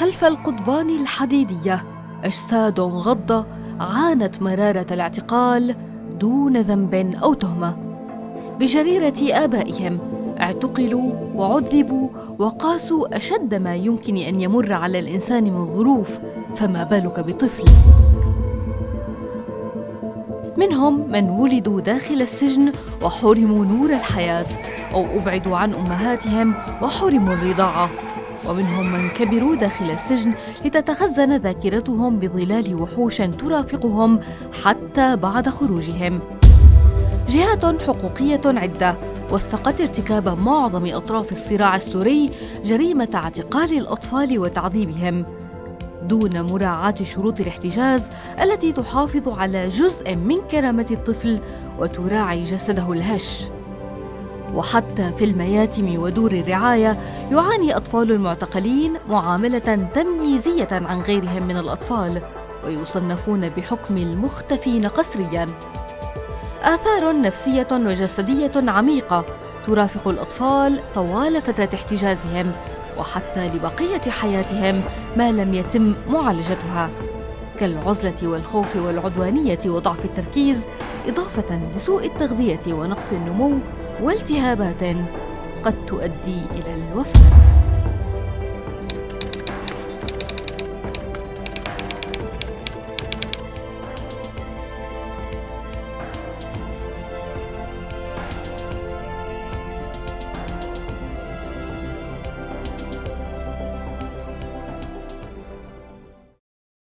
خلف القضبان الحديدية. أجساد غضة عانت مرارة الاعتقال دون ذنب أو تهمة. بجريرة آبائهم اعتقلوا وعذبوا وقاسوا أشد ما يمكن أن يمر على الإنسان من ظروف فما بالك بطفل؟ منهم من ولدوا داخل السجن وحرموا نور الحياة أو أبعدوا عن أمهاتهم وحرموا الرضاعة. ومنهم من كبروا داخل السجن لتتخزن ذاكرتهم بظلال وحوش ترافقهم حتى بعد خروجهم. جهات حقوقية عدة وثقت ارتكاب معظم أطراف الصراع السوري جريمة اعتقال الأطفال وتعذيبهم. دون مراعاة شروط الاحتجاز التي تحافظ على جزء من كرامة الطفل وتراعي جسده الهش. وحتى في المياتم ودور الرعاية يعاني أطفال المعتقلين معاملة تمييزية عن غيرهم من الأطفال ويصنفون بحكم المختفين قسرياً. آثار نفسية وجسدية عميقة ترافق الأطفال طوال فترة احتجازهم وحتى لبقية حياتهم ما لم يتم معالجتها. كالعزلة والخوف والعدوانية وضعف التركيز إضافة لسوء التغذية ونقص النمو والتهابات قد تؤدي إلى الوفاة.